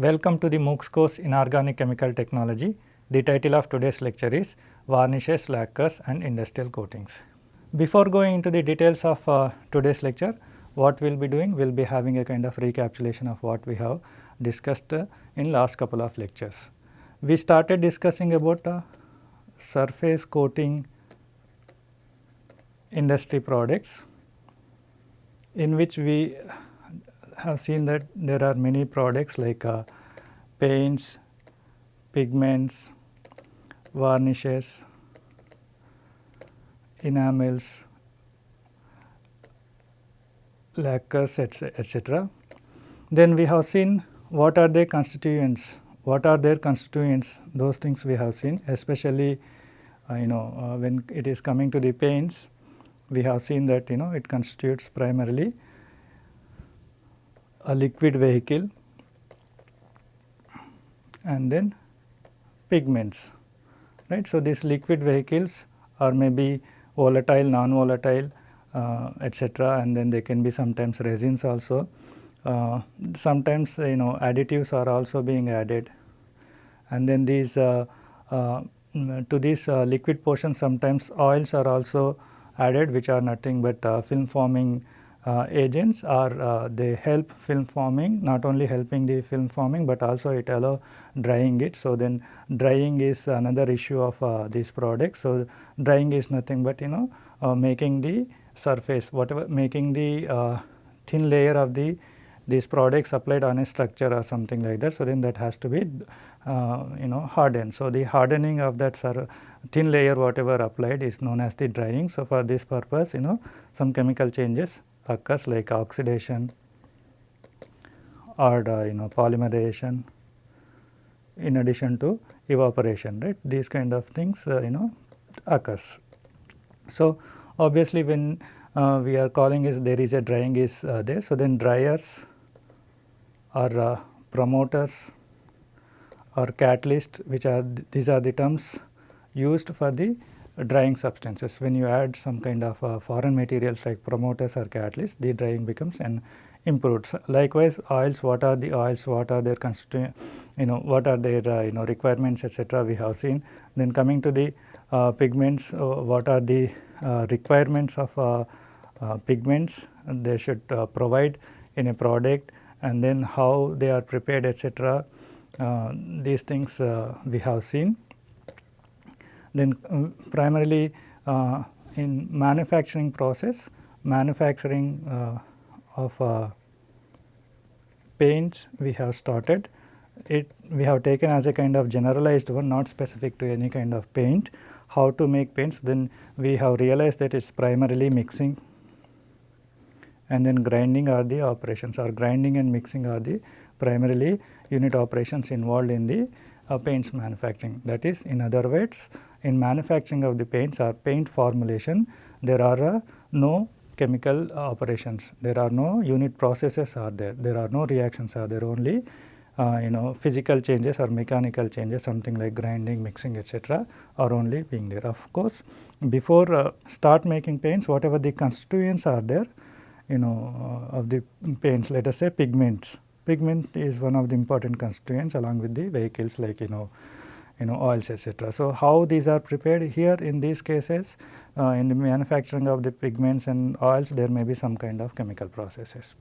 Welcome to the MOOCs course in Organic Chemical Technology. The title of today's lecture is Varnishes, Lacquers and Industrial Coatings. Before going into the details of uh, today's lecture, what we will be doing, we will be having a kind of recapitulation of what we have discussed uh, in last couple of lectures. We started discussing about uh, surface coating industry products in which we have seen that there are many products like uh, paints, pigments, varnishes, enamels, lacquers etc. Then we have seen what are their constituents, what are their constituents those things we have seen especially uh, you know uh, when it is coming to the paints we have seen that you know it constitutes primarily a liquid vehicle and then pigments right. So, these liquid vehicles are maybe volatile, non-volatile uh, etc. and then they can be sometimes resins also. Uh, sometimes you know additives are also being added and then these uh, uh to this uh, liquid portion sometimes oils are also added which are nothing but uh, film forming uh, agents are uh, they help film forming not only helping the film forming but also it allow drying it. So, then drying is another issue of uh, these products. So, drying is nothing but you know uh, making the surface whatever making the uh, thin layer of the these products applied on a structure or something like that. So, then that has to be uh, you know hardened. So, the hardening of that thin layer whatever applied is known as the drying. So, for this purpose you know some chemical changes occurs like oxidation or uh, you know polymerization in addition to evaporation right these kind of things uh, you know occurs. So, obviously when uh, we are calling is there is a drying is uh, there. So, then dryers or uh, promoters or catalyst which are th these are the terms used for the drying substances. When you add some kind of uh, foreign materials like promoters or catalysts, the drying becomes an improved. Likewise, oils, what are the oils, what are their constituent, you know, what are their, uh, you know, requirements, etc. we have seen. Then coming to the uh, pigments, uh, what are the uh, requirements of uh, pigments they should provide in a product and then how they are prepared, etc. these things we have seen. Then um, primarily uh, in manufacturing process, manufacturing uh, of uh, paints we have started. It we have taken as a kind of generalized one not specific to any kind of paint. How to make paints then we have realized that it is primarily mixing and then grinding are the operations or grinding and mixing are the primarily unit operations involved in the uh, paints manufacturing. That is in other words in manufacturing of the paints or paint formulation there are uh, no chemical operations, there are no unit processes are there, there are no reactions are there only uh, you know physical changes or mechanical changes something like grinding, mixing etc. are only being there. Of course, before uh, start making paints whatever the constituents are there you know uh, of the paints let us say pigments. Pigment is one of the important constituents along with the vehicles like you know you know oils etc. So, how these are prepared here in these cases uh, in the manufacturing of the pigments and oils there may be some kind of chemical processes.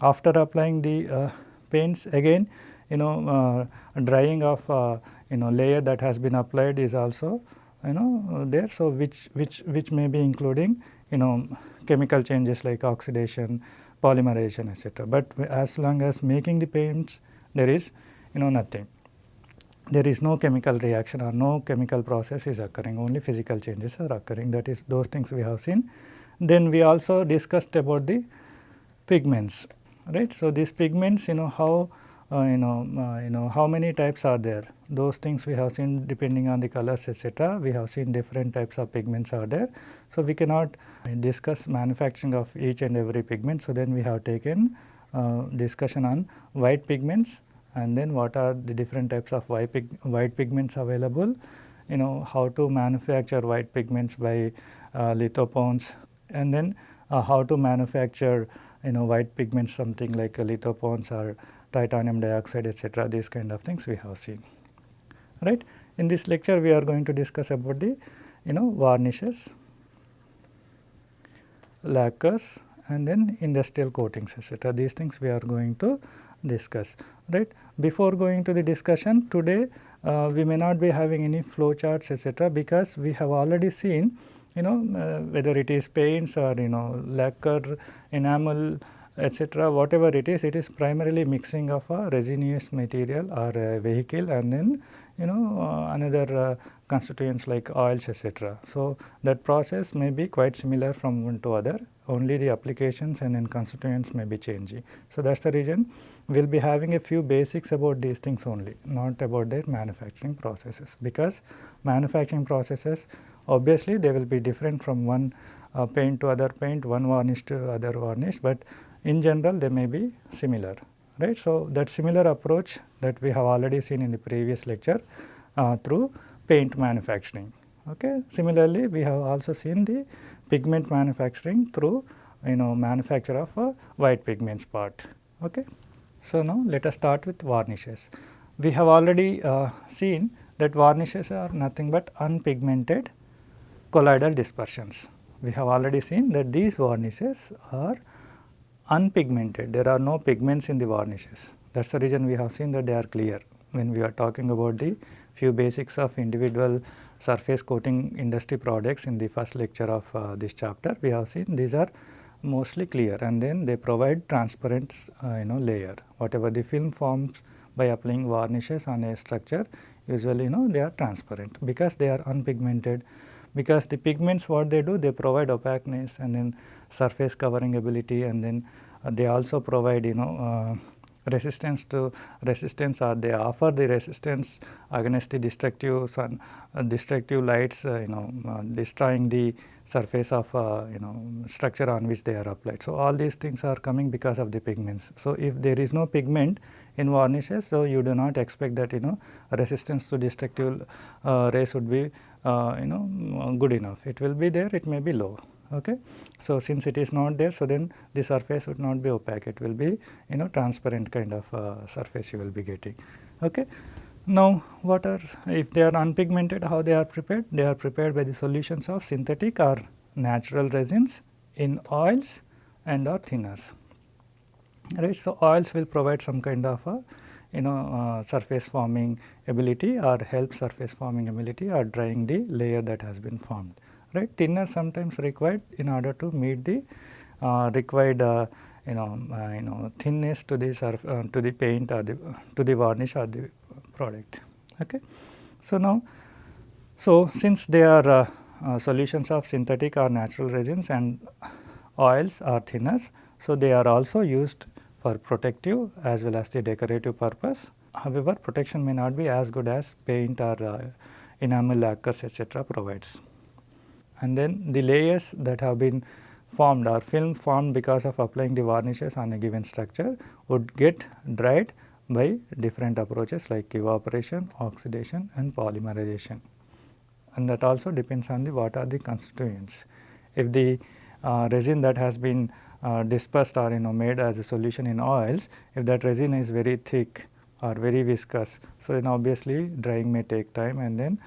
After applying the uh, paints again you know uh, drying of uh, you know layer that has been applied is also you know there. So, which which which may be including you know chemical changes like oxidation, polymerization etc. But as long as making the paints there is you know nothing there is no chemical reaction or no chemical process is occurring only physical changes are occurring that is those things we have seen. Then we also discussed about the pigments right. So, these pigments you know how uh, you know uh, you know how many types are there those things we have seen depending on the colors etc. we have seen different types of pigments are there. So, we cannot discuss manufacturing of each and every pigment. So, then we have taken uh, discussion on white pigments and then what are the different types of white, pig, white pigments available, you know how to manufacture white pigments by uh, lithopone and then uh, how to manufacture you know white pigments something like uh, lithopone or titanium dioxide etc. these kind of things we have seen right. In this lecture we are going to discuss about the you know varnishes, lacquers and then industrial coatings etc. These things we are going to discuss right. Before going to the discussion today uh, we may not be having any flow charts etc. because we have already seen you know uh, whether it is paints or you know lacquer, enamel etc. whatever it is it is primarily mixing of a resinous material or a vehicle and then you know uh, another uh, constituents like oils etc. So, that process may be quite similar from one to other only the applications and then constituents may be changing. So, that is the reason we will be having a few basics about these things only not about their manufacturing processes because manufacturing processes obviously they will be different from one uh, paint to other paint one varnish to other varnish, but in general they may be similar right. So, that similar approach that we have already seen in the previous lecture uh, through paint manufacturing. Okay. Similarly, we have also seen the pigment manufacturing through you know manufacture of a white pigments part. Okay. So, now let us start with varnishes. We have already uh, seen that varnishes are nothing but unpigmented colloidal dispersions. We have already seen that these varnishes are unpigmented, there are no pigments in the varnishes. That is the reason we have seen that they are clear when we are talking about the few basics of individual surface coating industry products in the first lecture of uh, this chapter. We have seen these are mostly clear and then they provide transparent uh, you know layer. Whatever the film forms by applying varnishes on a structure usually you know they are transparent because they are unpigmented because the pigments what they do they provide opaqueness and then surface covering ability and then uh, they also provide you know uh, resistance to resistance or they offer the resistance against the destructive sun uh, destructive lights uh, you know uh, destroying the surface of uh, you know structure on which they are applied. So, all these things are coming because of the pigments. So, if there is no pigment in varnishes, so you do not expect that you know resistance to destructive rays would be you know good enough. It will be there, it may be low. Okay. So, since it is not there, so then the surface would not be opaque, it will be you know transparent kind of uh, surface you will be getting. Okay. Now, what are if they are unpigmented how they are prepared? They are prepared by the solutions of synthetic or natural resins in oils and or thinners. Right. So, oils will provide some kind of a you know uh, surface forming ability or help surface forming ability or drying the layer that has been formed right. Thinner sometimes required in order to meet the uh, required uh, you know uh, you know thinness to the surf, uh, to the paint or the to the varnish or the product. Okay. So, now so since they are uh, uh, solutions of synthetic or natural resins and oils or thinners, so they are also used for protective as well as the decorative purpose. However, protection may not be as good as paint or enamel lacquers etc. provides and then the layers that have been formed or film formed because of applying the varnishes on a given structure would get dried by different approaches like evaporation, oxidation and polymerization and that also depends on the what are the constituents. If the uh, resin that has been uh, dispersed or you know made as a solution in oils, if that resin is very thick or very viscous, so then obviously drying may take time and then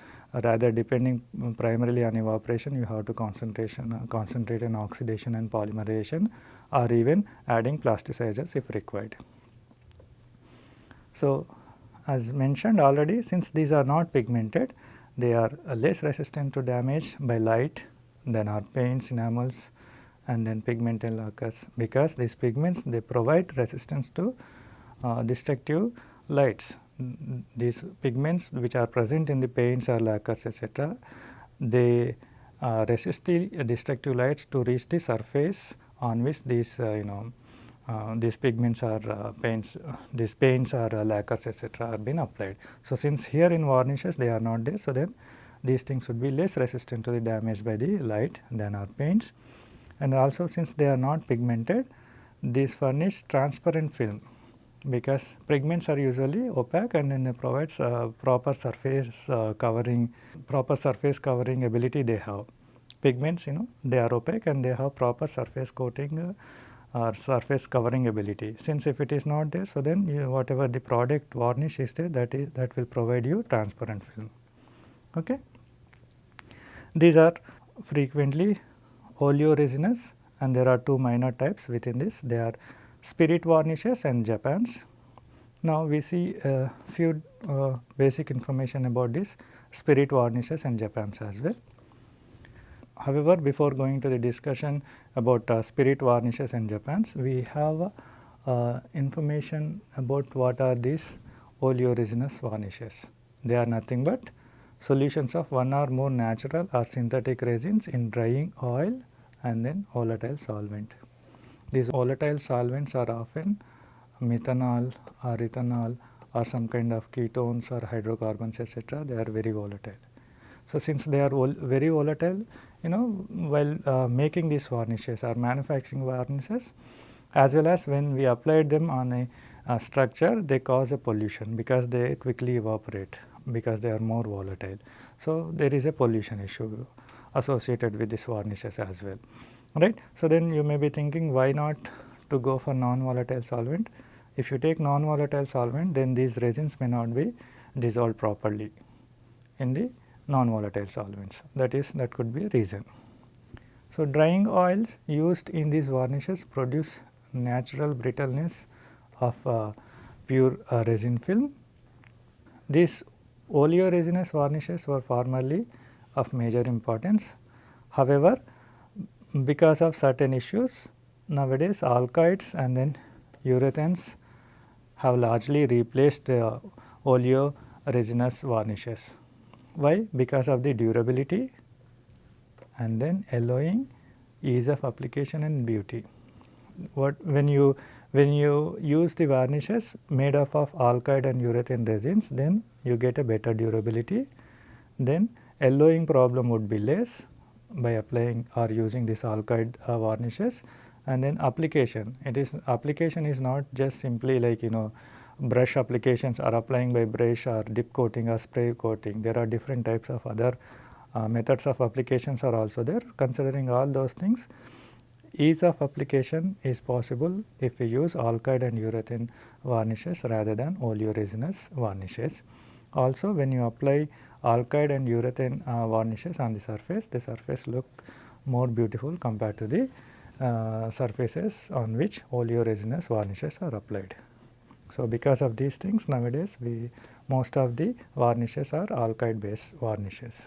rather depending primarily on evaporation you have to concentration uh, concentrate on oxidation and polymerization or even adding plasticizers if required. So, as mentioned already since these are not pigmented they are uh, less resistant to damage by light than our paints, enamels and then pigmented lacquers because these pigments they provide resistance to uh, destructive lights these pigments which are present in the paints or lacquers etc., they uh, resist the destructive lights to reach the surface on which these uh, you know uh, these pigments are uh, paints, these paints or uh, lacquers etc. are been applied. So, since here in varnishes they are not there, so then these things would be less resistant to the damage by the light than our paints and also since they are not pigmented, these furnish transparent film because pigments are usually opaque and then it provides uh, proper surface uh, covering, proper surface covering ability they have. Pigments you know they are opaque and they have proper surface coating uh, or surface covering ability. Since if it is not there, so then you, whatever the product varnish is there that is that will provide you transparent film. Okay. These are frequently oleoresinous and there are two minor types within this they are spirit varnishes and Japans. Now, we see a few uh, basic information about this spirit varnishes and Japans as well. However, before going to the discussion about uh, spirit varnishes and Japans, we have uh, information about what are these oleoresinous varnishes. They are nothing but solutions of one or more natural or synthetic resins in drying oil and then volatile solvent. These volatile solvents are often methanol or ethanol or some kind of ketones or hydrocarbons etc. they are very volatile. So, since they are vol very volatile you know while uh, making these varnishes or manufacturing varnishes as well as when we applied them on a, a structure they cause a pollution because they quickly evaporate because they are more volatile. So, there is a pollution issue associated with these varnishes as well right. So, then you may be thinking why not to go for non-volatile solvent. If you take non-volatile solvent then these resins may not be dissolved properly in the non-volatile solvents that is that could be a reason. So, drying oils used in these varnishes produce natural brittleness of uh, pure uh, resin film. These oleoresinous varnishes were formerly of major importance. However, because of certain issues nowadays alkyds and then urethanes have largely replaced uh, oleoresinous varnishes. Why? Because of the durability and then yellowing ease of application and beauty. What when you when you use the varnishes made up of alkyd and urethane resins then you get a better durability then yellowing problem would be less by applying or using this alkyd uh, varnishes and then application it is application is not just simply like you know brush applications are applying by brush or dip coating or spray coating. There are different types of other uh, methods of applications are also there. Considering all those things, ease of application is possible if we use alkyd and urethane varnishes rather than oleoresinous varnishes. Also when you apply alkyd and urethane uh, varnishes on the surface, the surface look more beautiful compared to the uh, surfaces on which oleoresinous varnishes are applied. So, because of these things nowadays we most of the varnishes are alkyd based varnishes.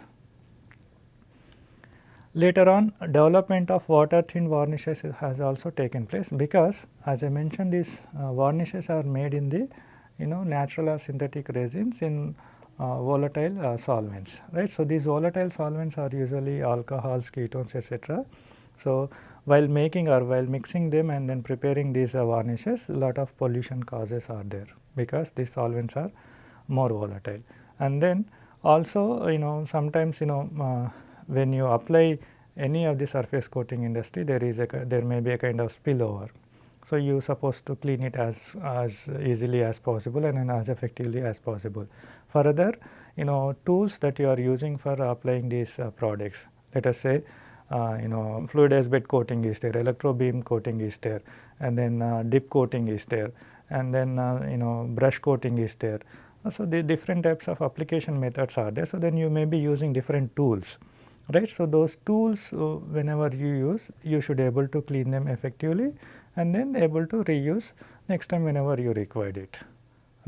Later on development of water thin varnishes has also taken place because as I mentioned these uh, varnishes are made in the you know natural or synthetic resins in volatile uh, solvents right. So, these volatile solvents are usually alcohols, ketones etc. So, while making or while mixing them and then preparing these uh, varnishes lot of pollution causes are there because these solvents are more volatile. And then also you know sometimes you know uh, when you apply any of the surface coating industry there is a there may be a kind of spillover. So, you supposed to clean it as, as easily as possible and then as effectively as possible. Further you know tools that you are using for applying these uh, products let us say uh, you know fluidized bed coating is there, electro beam coating is there and then uh, dip coating is there and then uh, you know brush coating is there. So, the different types of application methods are there. So, then you may be using different tools right. So, those tools whenever you use you should able to clean them effectively and then able to reuse next time whenever you required it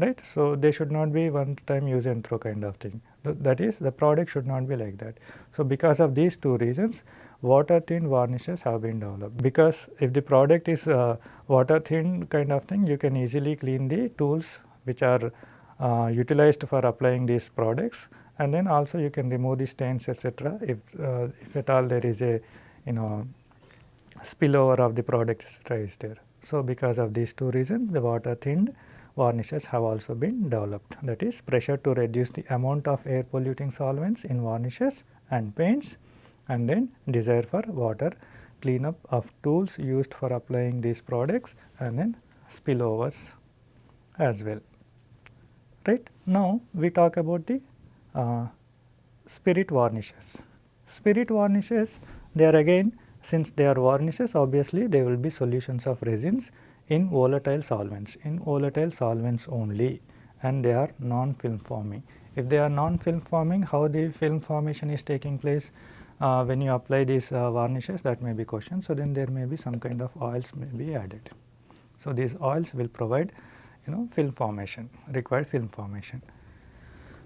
right. So, they should not be one time use and throw kind of thing that is the product should not be like that. So, because of these two reasons water thin varnishes have been developed because if the product is uh, water thin kind of thing you can easily clean the tools which are uh, utilized for applying these products and then also you can remove the stains etc. if, uh, if at all there is a you know spillover of the product etc. is there. So, because of these two reasons the water thinned varnishes have also been developed that is pressure to reduce the amount of air polluting solvents in varnishes and paints and then desire for water cleanup of tools used for applying these products and then spillovers as well. Right. Now, we talk about the uh, spirit varnishes. Spirit varnishes they are again since they are varnishes obviously they will be solutions of resins in volatile solvents, in volatile solvents only and they are non-film forming. If they are non-film forming, how the film formation is taking place uh, when you apply these uh, varnishes that may be question. So, then there may be some kind of oils may be added. So, these oils will provide you know film formation, required film formation.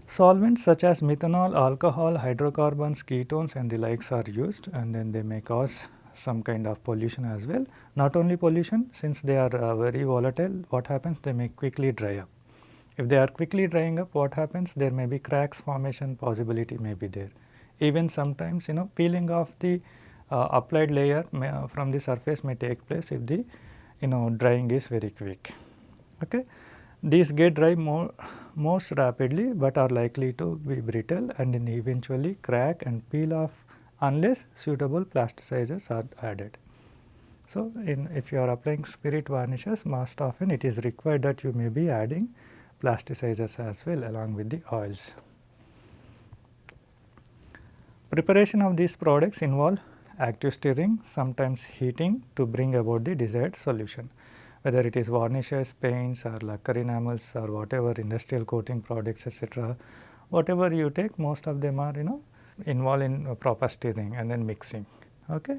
Solvents such as methanol, alcohol, hydrocarbons, ketones and the likes are used and then they may cause some kind of pollution as well. Not only pollution since they are uh, very volatile what happens they may quickly dry up. If they are quickly drying up what happens there may be cracks formation possibility may be there. Even sometimes you know peeling off the uh, applied layer may, uh, from the surface may take place if the you know drying is very quick. Okay. These get dry more most rapidly, but are likely to be brittle and then eventually crack and peel off unless suitable plasticizers are added. So, in if you are applying spirit varnishes most often it is required that you may be adding plasticizers as well along with the oils. Preparation of these products involve active stirring, sometimes heating to bring about the desired solution. Whether it is varnishes, paints or lacquer enamels or whatever industrial coating products etc. Whatever you take most of them are you know involved in proper stirring and then mixing. Okay.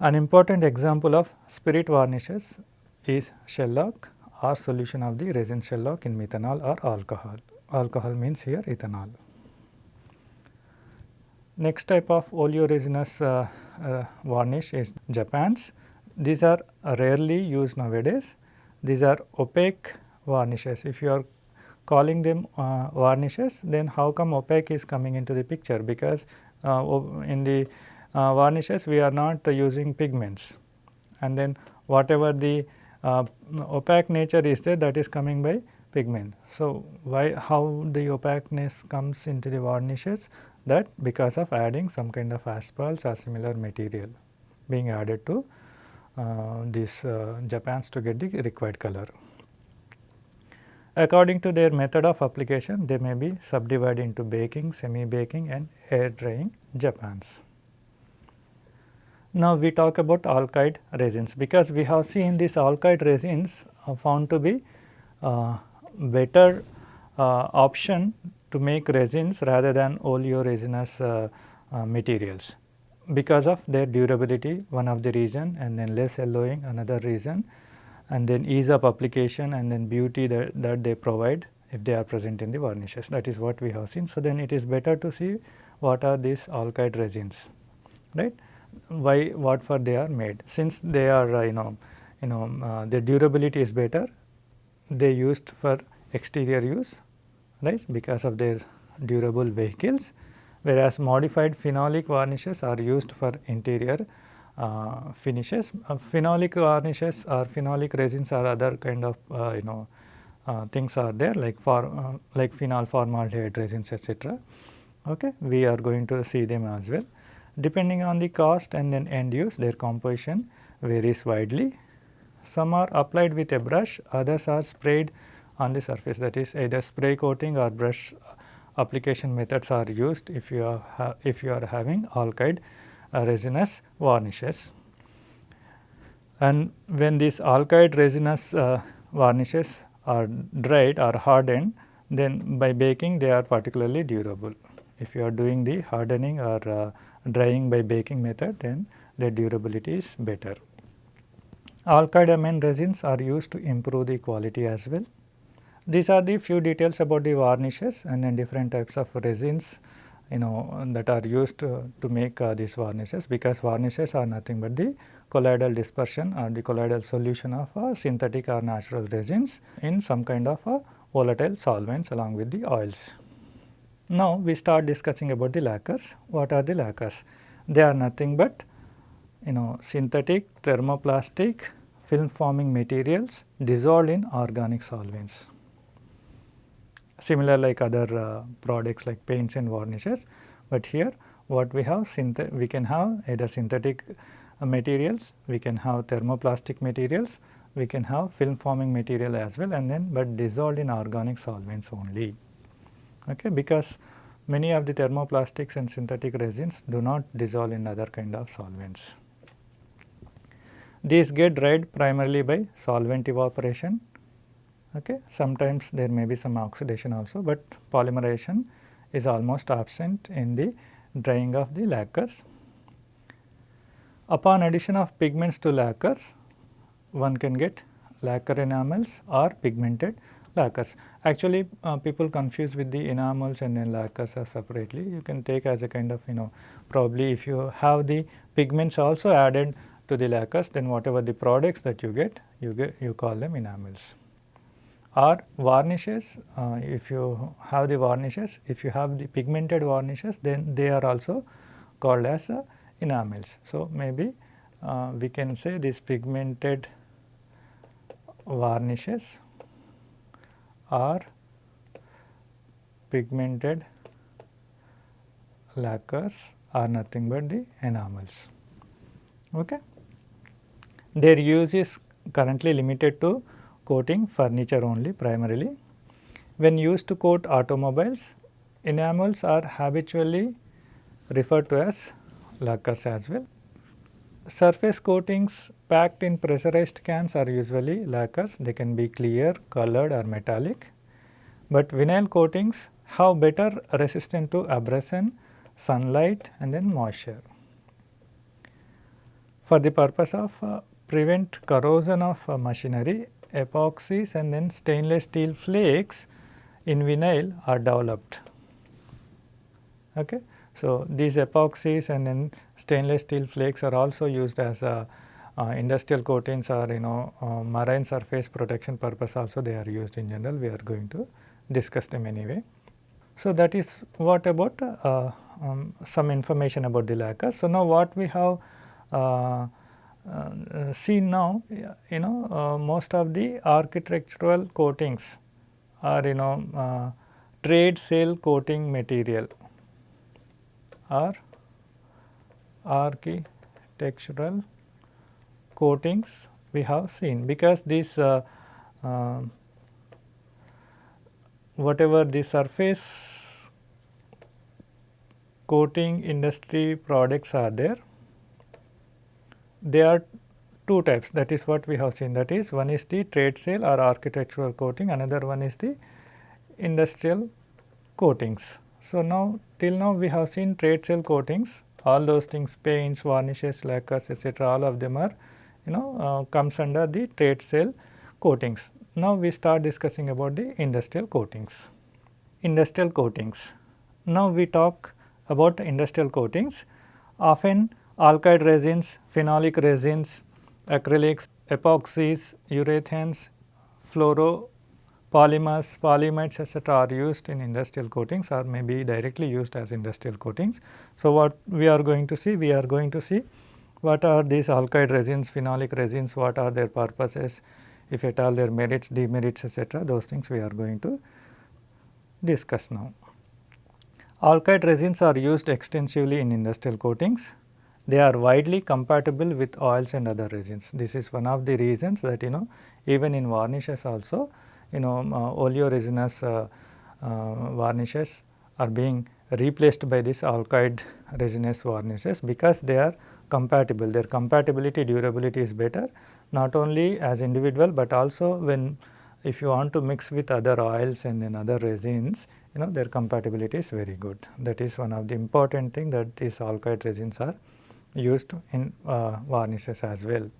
An important example of spirit varnishes is shellac or solution of the resin shellac in methanol or alcohol. Alcohol means here ethanol. Next type of oleoresinous uh, uh, varnish is Japans. These are rarely used nowadays. These are opaque varnishes. If you are calling them uh, varnishes, then how come opaque is coming into the picture? Because uh, in the uh, varnishes we are not using pigments and then whatever the uh, opaque nature is there that is coming by pigment. So, why how the opaqueness comes into the varnishes that because of adding some kind of asphalts or similar material being added to uh, these uh, Japans to get the required color. According to their method of application, they may be subdivided into baking, semi-baking and air drying Japans. Now, we talk about alkyd resins because we have seen these alkyd resins are found to be uh, better uh, option to make resins rather than oleoresinous uh, uh, materials because of their durability one of the reason and then less yellowing another reason and then ease of application and then beauty that, that they provide if they are present in the varnishes. That is what we have seen. So, then it is better to see what are these alkyd resins right? Why what for they are made. Since they are uh, you know you know uh, their durability is better they used for exterior use right? Because of their durable vehicles. Whereas modified phenolic varnishes are used for interior uh, finishes. Uh, phenolic varnishes or phenolic resins or other kind of uh, you know uh, things are there like for uh, like phenol formaldehyde resins etc. Okay. We are going to see them as well. Depending on the cost and then end use their composition varies widely. Some are applied with a brush, others are sprayed on the surface that is either spray coating or brush application methods are used if you are if you are having alkyd resinous varnishes. And when these alkyd resinous uh, varnishes are dried or hardened then by baking they are particularly durable. If you are doing the hardening or uh, drying by baking method then the durability is better. Alkyd amine resins are used to improve the quality as well. These are the few details about the varnishes and then different types of resins you know that are used to, to make uh, these varnishes because varnishes are nothing but the colloidal dispersion or the colloidal solution of uh, synthetic or natural resins in some kind of uh, volatile solvents along with the oils. Now, we start discussing about the lacquers. What are the lacquers? They are nothing but you know synthetic thermoplastic film forming materials dissolved in organic solvents similar like other uh, products like paints and varnishes, but here what we have we can have either synthetic uh, materials, we can have thermoplastic materials, we can have film forming material as well and then but dissolved in organic solvents only. Okay, because many of the thermoplastics and synthetic resins do not dissolve in other kind of solvents. These get dried primarily by solvent evaporation. Okay. Sometimes there may be some oxidation also, but polymerization is almost absent in the drying of the lacquers. Upon addition of pigments to lacquers, one can get lacquer enamels or pigmented lacquers. Actually, uh, people confuse with the enamels and then lacquers are separately. You can take as a kind of you know probably if you have the pigments also added to the lacquers then whatever the products that you get you get you call them enamels. Or varnishes uh, if you have the varnishes if you have the pigmented varnishes then they are also called as uh, enamels. So, maybe uh, we can say these pigmented varnishes are pigmented lacquers are nothing but the enamels. Okay. Their use is currently limited to coating furniture only primarily. When used to coat automobiles, enamels are habitually referred to as lacquers as well. Surface coatings packed in pressurized cans are usually lacquers, they can be clear, colored or metallic. But vinyl coatings have better resistance to abrasion, sunlight and then moisture. For the purpose of uh, prevent corrosion of uh, machinery, epoxies and then stainless steel flakes in vinyl are developed. Okay. So, these epoxies and then stainless steel flakes are also used as a uh, industrial coatings or you know uh, marine surface protection purpose also they are used in general we are going to discuss them anyway. So, that is what about uh, um, some information about the lacquer. So, now what we have uh, uh, seen now you know uh, most of the architectural coatings are you know trade sale coating material or architectural coatings we have seen because this uh, uh, whatever the surface coating industry products are there, they are two types that is what we have seen that is one is the trade sale or architectural coating another one is the industrial coatings. So, now till now we have seen trade sale coatings all those things paints, varnishes, lacquers etc. all of them are you know uh, comes under the trade sale coatings. Now, we start discussing about the industrial coatings. Industrial coatings. Now, we talk about industrial coatings. Often alkyd resins, phenolic resins, acrylics, epoxies, urethanes, fluoro polymers, etc. are used in industrial coatings or may be directly used as industrial coatings. So, what we are going to see? We are going to see what are these alkyd resins, phenolic resins, what are their purposes, if at all their merits, demerits etc. those things we are going to discuss now. Alkyd resins are used extensively in industrial coatings. They are widely compatible with oils and other resins. This is one of the reasons that you know even in varnishes also you know uh, oleoresinous uh, uh, varnishes are being replaced by this alkyd resinous varnishes because they are compatible. Their compatibility durability is better not only as individual, but also when if you want to mix with other oils and then other resins you know their compatibility is very good. That is one of the important thing that these alkyd resins are used in uh, varnishes as well.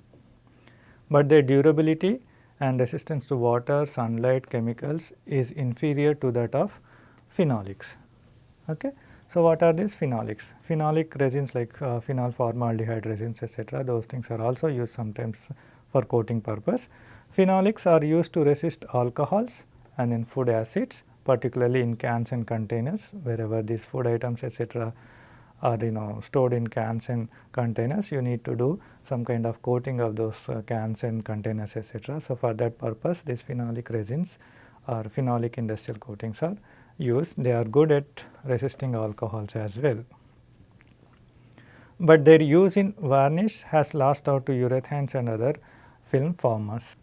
But their durability and resistance to water, sunlight, chemicals is inferior to that of phenolics. Okay. So, what are these phenolics? Phenolic resins like uh, phenol formaldehyde resins etc. those things are also used sometimes for coating purpose. Phenolics are used to resist alcohols and in food acids particularly in cans and containers wherever these food items etc are you know stored in cans and containers you need to do some kind of coating of those uh, cans and containers etc. So, for that purpose these phenolic resins or phenolic industrial coatings are used they are good at resisting alcohols as well. But their use in varnish has lost out to urethanes and other film formers.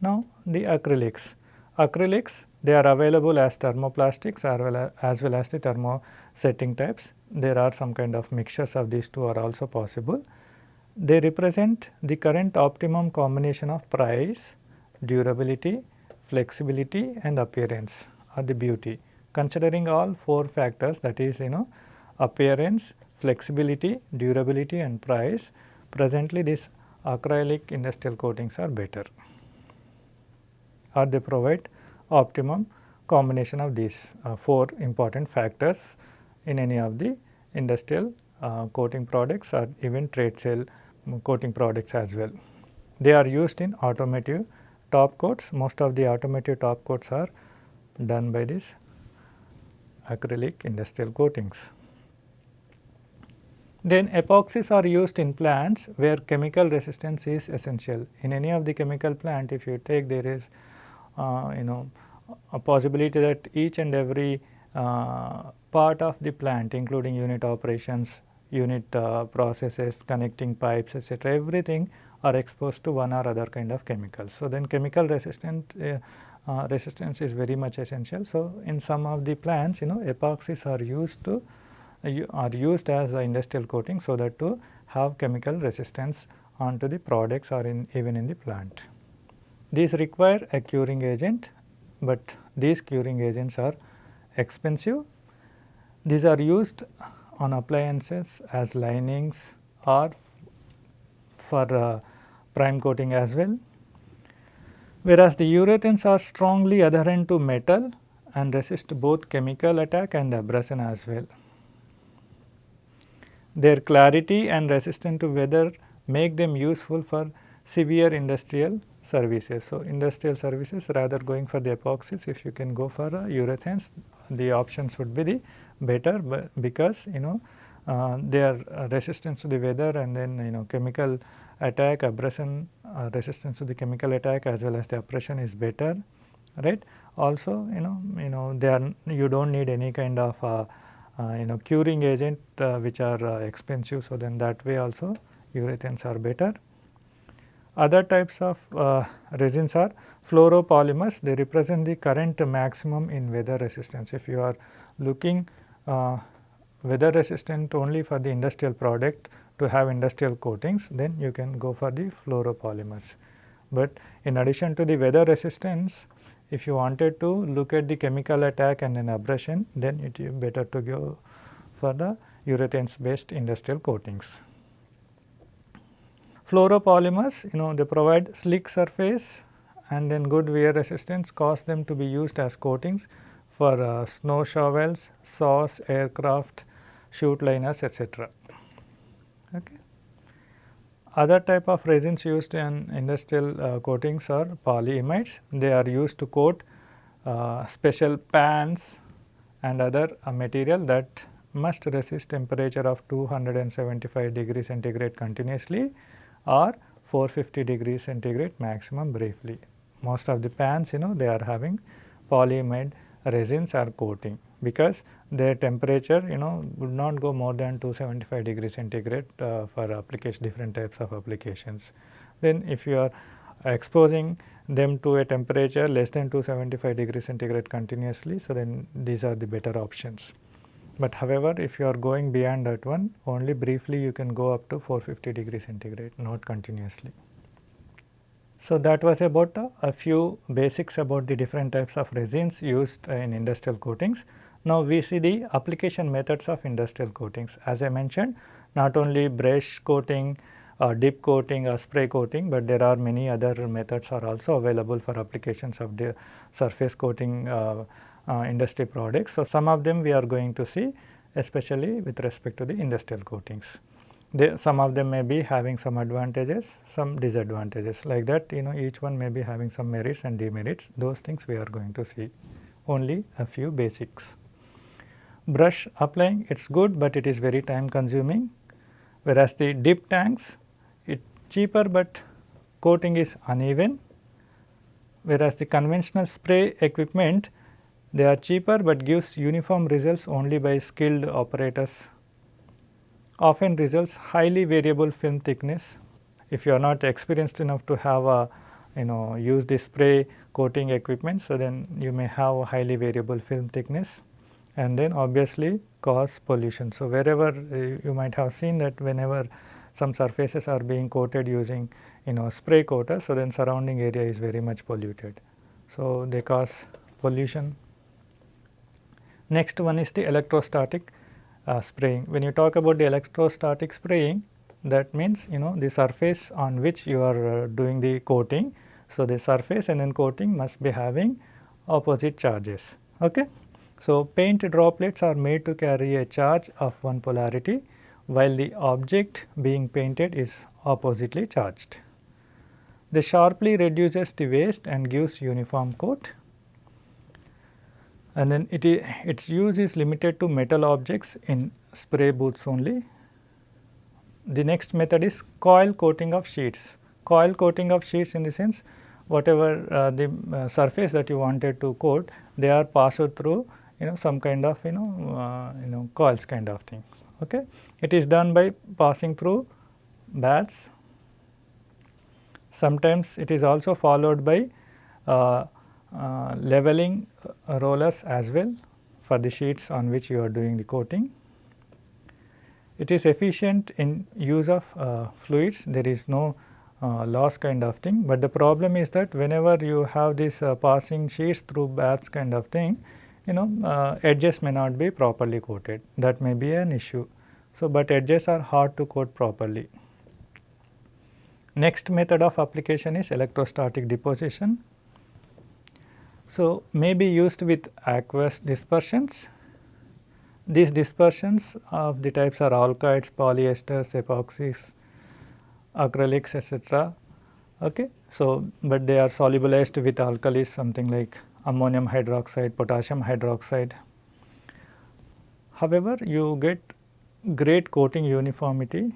Now, the acrylics. Acrylics They are available as thermoplastics as well as, as well as the thermosetting types. There are some kind of mixtures of these two are also possible. They represent the current optimum combination of price, durability, flexibility and appearance or the beauty. Considering all four factors that is you know appearance, flexibility, durability and price, presently these acrylic industrial coatings are better or they provide optimum combination of these uh, four important factors in any of the industrial uh, coating products or even trade sale coating products as well. They are used in automotive top coats, most of the automotive top coats are done by this acrylic industrial coatings. Then epoxies are used in plants where chemical resistance is essential. In any of the chemical plant if you take there is uh, you know a possibility that each and every part of the plant including unit operations, unit uh, processes, connecting pipes etc. everything are exposed to one or other kind of chemicals. So, then chemical resistant uh, uh, resistance is very much essential. So, in some of the plants you know epoxies are used to are used as industrial coating so that to have chemical resistance onto the products or in even in the plant. These require a curing agent, but these curing agents are expensive. These are used on appliances as linings or for uh, prime coating as well. Whereas the urethanes are strongly adherent to metal and resist both chemical attack and abrasion as well. Their clarity and resistance to weather make them useful for severe industrial services. So, industrial services rather going for the epoxies if you can go for uh, urethanes the options would be the better but because you know uh, they are uh, resistant to the weather and then you know chemical attack abrasion uh, resistance to the chemical attack as well as the abrasion is better right. Also you know you know they are you do not need any kind of uh, uh, you know curing agent uh, which are expensive. So, then that way also urethanes are better. Other types of uh, resins are fluoropolymers they represent the current maximum in weather resistance. If you are looking uh, weather resistant only for the industrial product to have industrial coatings then you can go for the fluoropolymers. But in addition to the weather resistance if you wanted to look at the chemical attack and an abrasion then it is better to go for the urethanes based industrial coatings. Fluoropolymers you know they provide slick surface and then good wear resistance cause them to be used as coatings for uh, snow shovels, saws, aircraft, chute liners etc. Okay. Other type of resins used in industrial uh, coatings are polyimides. They are used to coat uh, special pans and other uh, material that must resist temperature of 275 degree centigrade continuously or 450 degree centigrade maximum briefly. Most of the pans you know they are having polyimide resins are coating because their temperature you know would not go more than 275 degree centigrade uh, for application different types of applications. Then if you are exposing them to a temperature less than 275 degree centigrade continuously, so then these are the better options. But however, if you are going beyond that one only briefly you can go up to 450 degree centigrade not continuously. So, that was about uh, a few basics about the different types of resins used uh, in industrial coatings. Now, we see the application methods of industrial coatings. As I mentioned not only brush coating, uh, dip coating or spray coating, but there are many other methods are also available for applications of the surface coating uh, Uh, industry products. So, some of them we are going to see especially with respect to the industrial coatings. They, some of them may be having some advantages, some disadvantages. Like that you know each one may be having some merits and demerits. Those things we are going to see. Only a few basics. Brush applying it is good, but it is very time consuming. Whereas the dip tanks it cheaper, but coating is uneven. Whereas the conventional spray equipment they are cheaper, but gives uniform results only by skilled operators often results highly variable film thickness. If you are not experienced enough to have a you know use the spray coating equipment. So, then you may have highly variable film thickness and then obviously cause pollution. So, wherever uh, you might have seen that whenever some surfaces are being coated using you know spray coater. So, then surrounding area is very much polluted. So, they cause pollution. Next one is the electrostatic uh, spraying. When you talk about the electrostatic spraying that means you know the surface on which you are uh, doing the coating. So, the surface and then coating must be having opposite charges. Okay. So, paint droplets are made to carry a charge of one polarity while the object being painted is oppositely charged. This sharply reduces the waste and gives uniform coat and then it is, its use is limited to metal objects in spray booths only. The next method is coil coating of sheets. Coil coating of sheets in the sense whatever uh, the uh, surface that you wanted to coat they are passed through you know some kind of you know uh, you know coils kind of things. Okay. It is done by passing through baths. Sometimes it is also followed by uh, leveling uh, rollers as well for the sheets on which you are doing the coating. It is efficient in use of uh, fluids, there is no uh, loss kind of thing, but the problem is that whenever you have this passing sheets through baths kind of thing, you know uh, edges may not be properly coated, that may be an issue. So, but edges are hard to coat properly. Next method of application is electrostatic deposition. So, may be used with aqueous dispersions. These dispersions of the types are alkyds, polyesters, epoxies, acrylics etc. Okay. So, but they are solubilized with alkalis something like ammonium hydroxide, potassium hydroxide. However, you get great coating uniformity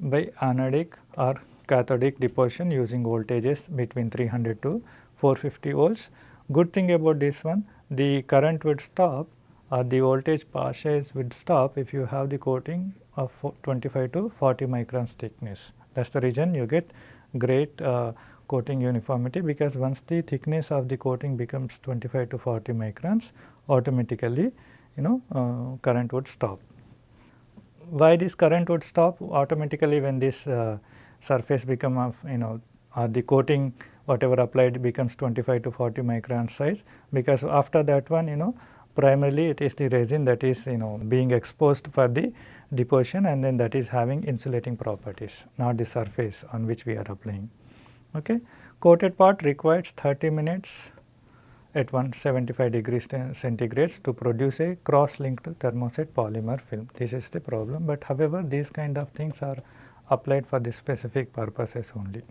by anodic or cathodic deposition using voltages between 300 to 450 volts Good thing about this one the current would stop or the voltage passes would stop if you have the coating of 25 to 40 microns thickness. That is the reason you get great uh, coating uniformity because once the thickness of the coating becomes 25 to 40 microns automatically you know uh, current would stop. Why this current would stop automatically when this uh, surface become of you know or the coating whatever applied becomes 25 to 40 micron size because after that one you know primarily it is the resin that is you know being exposed for the deposition and then that is having insulating properties not the surface on which we are applying. Okay. Coated part requires 30 minutes at 175 degrees centigrades to produce a cross linked thermoset polymer film. This is the problem, but however these kind of things are applied for the specific purposes only.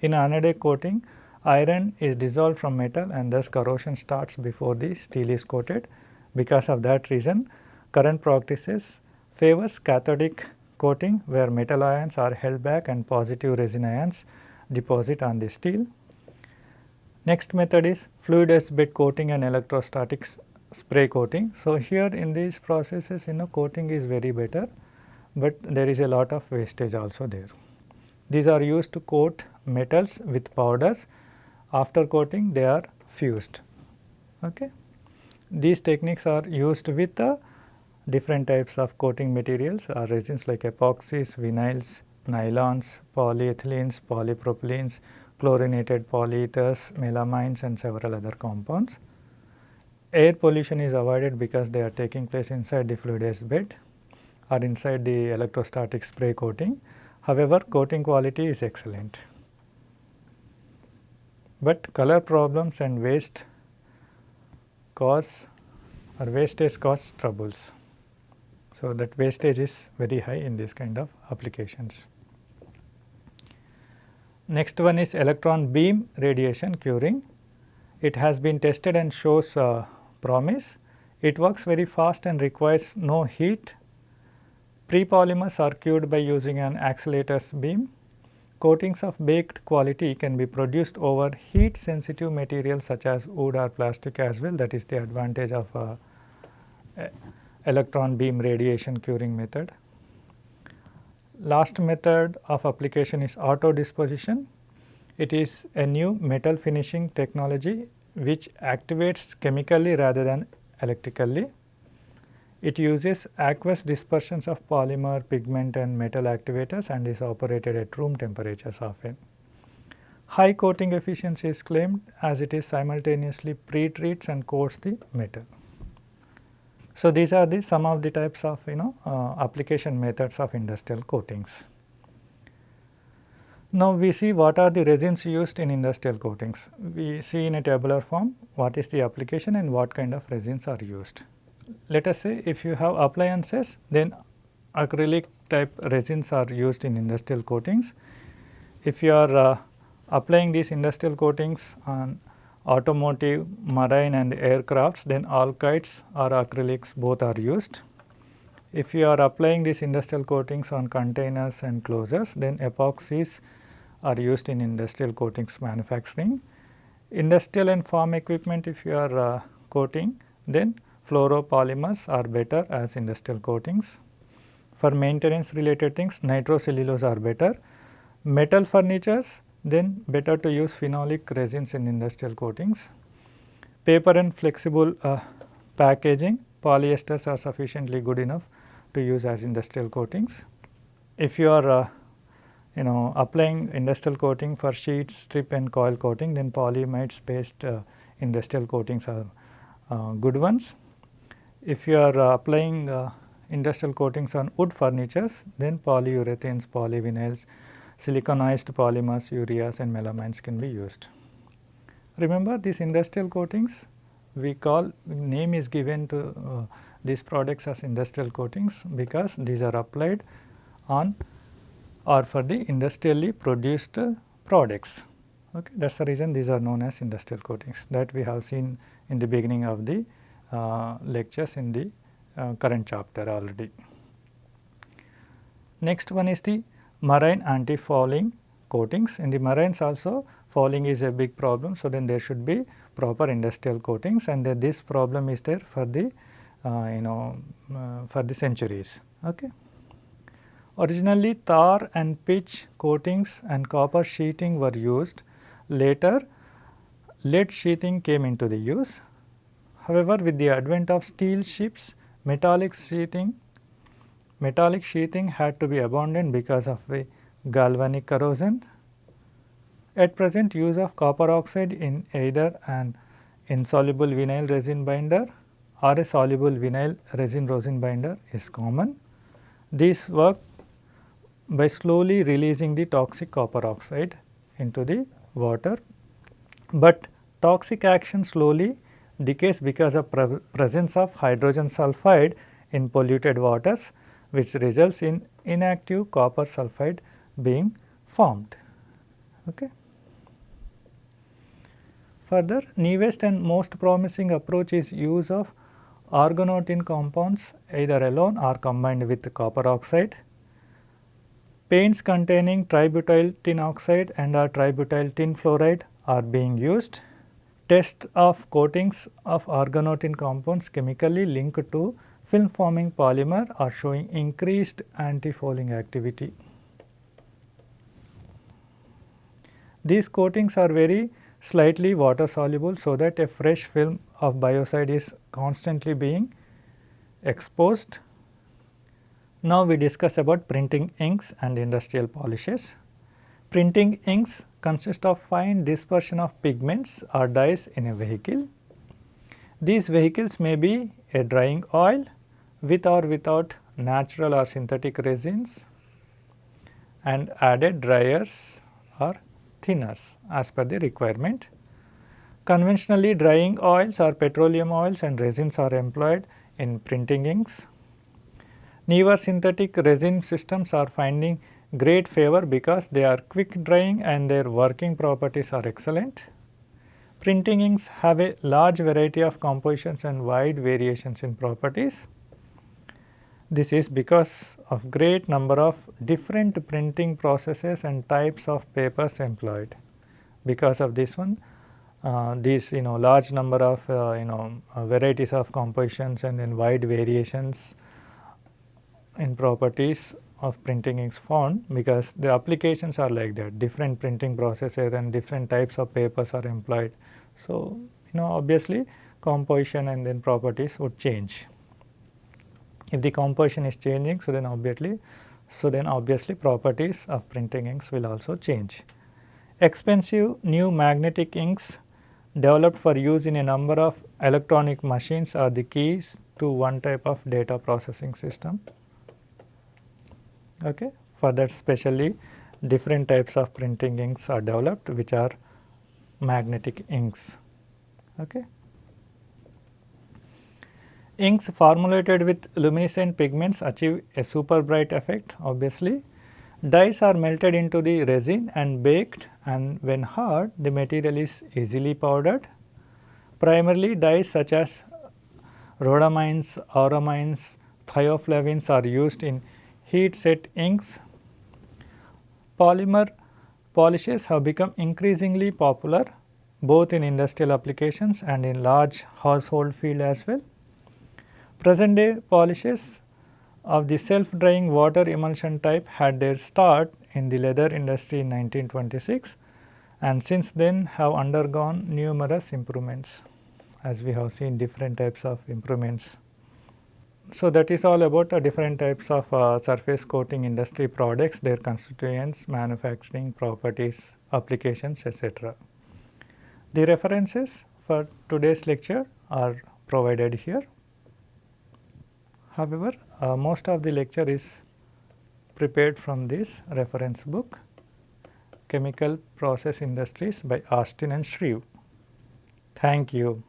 In anodic coating, iron is dissolved from metal and thus corrosion starts before the steel is coated. Because of that reason, current practices favors cathodic coating where metal ions are held back and positive resin ions deposit on the steel. Next method is fluidized bed coating and electrostatic spray coating. So, here in these processes you know coating is very better, but there is a lot of wastage also there. These are used to coat metals with powders. After coating they are fused. Okay. These techniques are used with the different types of coating materials or resins like epoxies, vinyls, nylons, polyethylenes, polypropylenes, chlorinated polyethers, melamines and several other compounds. Air pollution is avoided because they are taking place inside the fluidized bed or inside the electrostatic spray coating. However, coating quality is excellent but color problems and waste cause or wastage cause troubles. So, that wastage is very high in this kind of applications. Next one is electron beam radiation curing. It has been tested and shows uh, promise. It works very fast and requires no heat. Pre-polymers are cured by using an accelerator's beam Coatings of baked quality can be produced over heat sensitive materials such as wood or plastic as well that is the advantage of uh, electron beam radiation curing method. Last method of application is autodeposition. It is a new metal finishing technology which activates chemically rather than electrically. It uses aqueous dispersions of polymer, pigment and metal activators and is operated at room temperatures often. High coating efficiency is claimed as it is simultaneously pre-treats and coats the metal. So, these are the some of the types of you know uh, application methods of industrial coatings. Now, we see what are the resins used in industrial coatings. We see in a tabular form what is the application and what kind of resins are used. Let us say if you have appliances then acrylic type resins are used in industrial coatings. If you are uh, applying these industrial coatings on automotive, marine and aircrafts then alkyds or acrylics both are used. If you are applying these industrial coatings on containers and closures then epoxies are used in industrial coatings manufacturing. Industrial and farm equipment if you are uh, coating then fluoropolymers are better as industrial coatings. For maintenance related things nitrocellulose are better. Metal furnitures then better to use phenolic resins in industrial coatings. Paper and flexible uh, packaging polyesters are sufficiently good enough to use as industrial coatings. If you are uh, you know applying industrial coating for sheets, strip and coil coating then polyamides based uh, industrial coatings are uh, good ones. If you are uh, applying uh, industrial coatings on wood furnitures then polyurethanes, polyvinyls siliconized polymers, ureas and melamines can be used. Remember these industrial coatings we call name is given to uh, these products as industrial coatings because these are applied on or for the industrially produced uh, products. Okay. That is the reason these are known as industrial coatings that we have seen in the beginning of the lectures in the uh, current chapter already. Next one is the marine anti-fouling coatings. In the marines also fouling is a big problem. So, then there should be proper industrial coatings and this problem is there for the uh, you know uh, for the centuries. Okay. Originally tar and pitch coatings and copper sheeting were used. Later lead sheeting came into the use. However, with the advent of steel ships, metallic sheeting metallic sheathing had to be abandoned because of the galvanic corrosion. At present use of copper oxide in either an insoluble vinyl resin binder or a soluble vinyl resin rosin binder is common. These work by slowly releasing the toxic copper oxide into the water, but toxic action slowly decays because of pre presence of hydrogen sulfide in polluted waters which results in inactive copper sulphide being formed. Okay. Further, newest and most promising approach is use of organotin compounds either alone or combined with copper oxide. Paints containing tributyl tin oxide and or tributyl tin fluoride are being used. Test of coatings of organotin compounds chemically linked to film forming polymer are showing increased anti-fouling activity. These coatings are very slightly water soluble so that a fresh film of biocide is constantly being exposed. Now, we discuss about printing inks and industrial polishes. Printing inks consist of fine dispersion of pigments or dyes in a vehicle. These vehicles may be a drying oil, with or without natural or synthetic resins and added dryers or thinners as per the requirement. Conventionally drying oils or petroleum oils and resins are employed in printing inks. Newer synthetic resin systems are finding great favor because they are quick drying and their working properties are excellent. Printing inks have a large variety of compositions and wide variations in properties. This is because of great number of different printing processes and types of papers employed. Because of this one, uh, these you know large number of uh, you know uh, varieties of compositions and then wide variations in properties of printing inks found because the applications are like that different printing processes and different types of papers are employed. So, you know obviously composition and then properties would change. If the composition is changing so then obviously so then obviously properties of printing inks will also change. Expensive new magnetic inks developed for use in a number of electronic machines are the keys to one type of data processing system. Okay. For that specially different types of printing inks are developed which are magnetic inks. Okay. Inks formulated with luminescent pigments achieve a super bright effect obviously. Dyes are melted into the resin and baked and when hard the material is easily powdered. Primarily dyes such as rhodamines, auramines, thioflavins are used in heat set inks. Polymer polishes have become increasingly popular both in industrial applications and in large household field as well. Present day polishes of the self drying water emulsion type had their start in the leather industry in 1926 and since then have undergone numerous improvements as we have seen different types of improvements. So, that is all about uh, different types of uh, surface coating industry products, their constituents, manufacturing properties, applications etc. The references for today's lecture are provided here. However, uh, most of the lecture is prepared from this reference book Chemical Process Industries by Austin and Shreve. Thank you.